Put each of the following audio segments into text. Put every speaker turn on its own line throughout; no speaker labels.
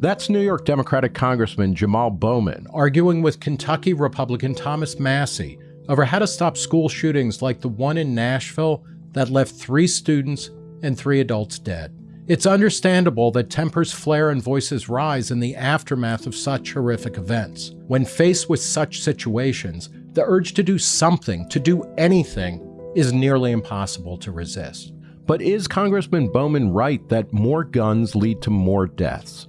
That's New York Democratic Congressman Jamal Bowman arguing with Kentucky Republican Thomas Massie over how to stop school shootings like the one in Nashville that left three students and three adults dead. It's understandable that tempers flare and voices rise in the aftermath of such horrific events. When faced with such situations, the urge to do something, to do anything, is nearly impossible to resist. But is Congressman Bowman right that more guns lead to more deaths?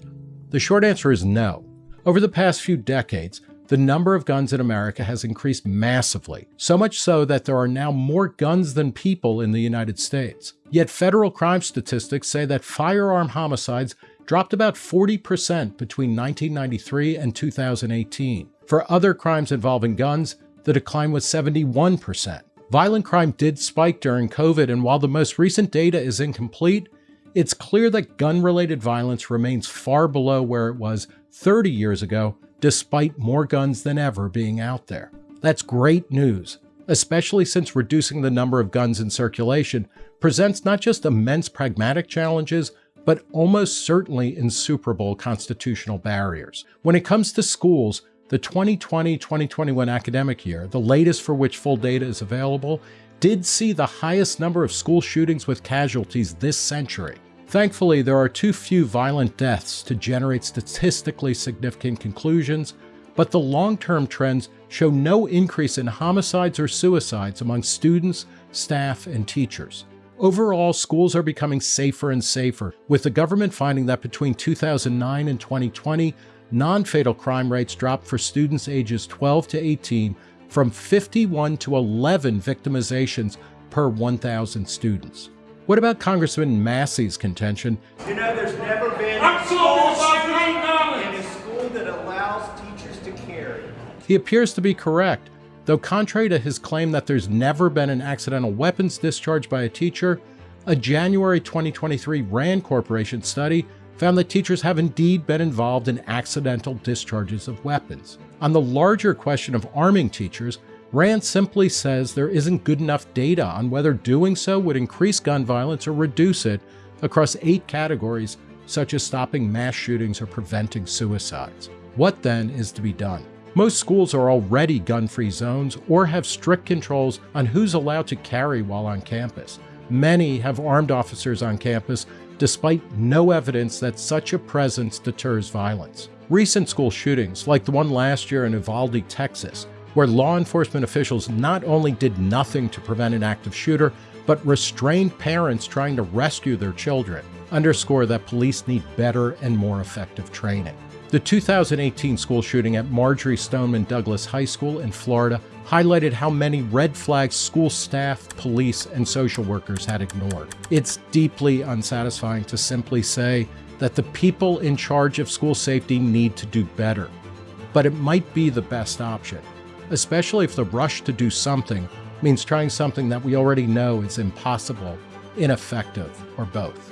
The short answer is no. Over the past few decades, the number of guns in America has increased massively, so much so that there are now more guns than people in the United States. Yet federal crime statistics say that firearm homicides dropped about 40% between 1993 and 2018. For other crimes involving guns, the decline was 71%. Violent crime did spike during COVID, and while the most recent data is incomplete, it's clear that gun related violence remains far below where it was 30 years ago despite more guns than ever being out there. That's great news, especially since reducing the number of guns in circulation presents not just immense pragmatic challenges, but almost certainly insuperable constitutional barriers. When it comes to schools, the 2020-2021 academic year, the latest for which full data is available, did see the highest number of school shootings with casualties this century. Thankfully, there are too few violent deaths to generate statistically significant conclusions, but the long-term trends show no increase in homicides or suicides among students, staff, and teachers. Overall, schools are becoming safer and safer, with the government finding that between 2009 and 2020, non-fatal crime rates dropped for students ages 12 to 18 from 51 to 11 victimizations per 1,000 students. What about Congressman Massie's contention?
You know, there's never been a school in a school that allows teachers to carry.
He appears to be correct, though contrary to his claim that there's never been an accidental weapons discharge by a teacher, a January 2023 RAND Corporation study found that teachers have indeed been involved in accidental discharges of weapons. On the larger question of arming teachers, Rand simply says there isn't good enough data on whether doing so would increase gun violence or reduce it across eight categories, such as stopping mass shootings or preventing suicides. What then is to be done? Most schools are already gun-free zones or have strict controls on who's allowed to carry while on campus. Many have armed officers on campus despite no evidence that such a presence deters violence. Recent school shootings, like the one last year in Uvalde, Texas, where law enforcement officials not only did nothing to prevent an active shooter, but restrained parents trying to rescue their children, underscore that police need better and more effective training. The 2018 school shooting at Marjory Stoneman Douglas High School in Florida highlighted how many red flags school staff, police, and social workers had ignored. It's deeply unsatisfying to simply say that the people in charge of school safety need to do better. But it might be the best option especially if the rush to do something means trying something that we already know is impossible, ineffective, or both.